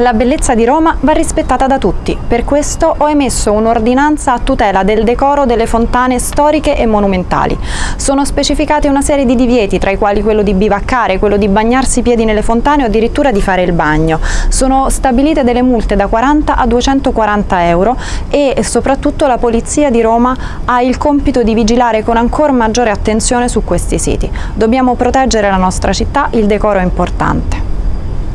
La bellezza di Roma va rispettata da tutti, per questo ho emesso un'ordinanza a tutela del decoro delle fontane storiche e monumentali. Sono specificate una serie di divieti, tra i quali quello di bivaccare, quello di bagnarsi i piedi nelle fontane o addirittura di fare il bagno. Sono stabilite delle multe da 40 a 240 euro e soprattutto la Polizia di Roma ha il compito di vigilare con ancora maggiore attenzione su questi siti. Dobbiamo proteggere la nostra città, il decoro è importante.